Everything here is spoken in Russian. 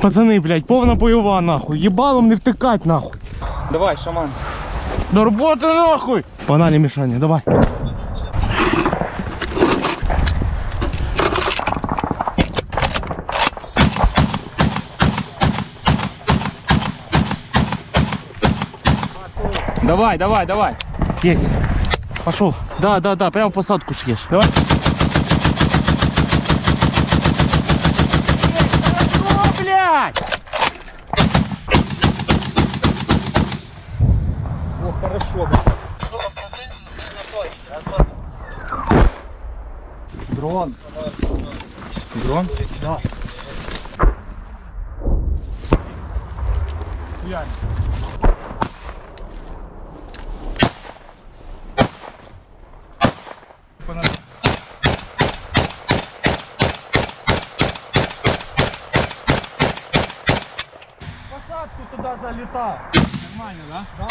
Пацаны, блядь, повна бойова, нахуй. ебалом не втыкать нахуй. Давай, шаман. До роботи нахуй! Паналі мішання, давай. Давай, давай, давай. Есть. Пошел. Да, да, да, Прям посадку съешь. Давай. Хорошо. Дрон. Дрон? Да. Посадку туда залетал. Нормально, да?